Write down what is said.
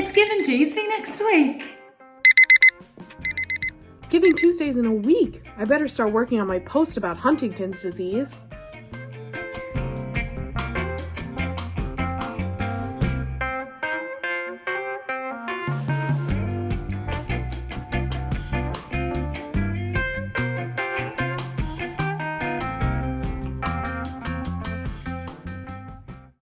It's Giving Tuesday next week. Giving Tuesdays in a week. I better start working on my post about Huntington's disease.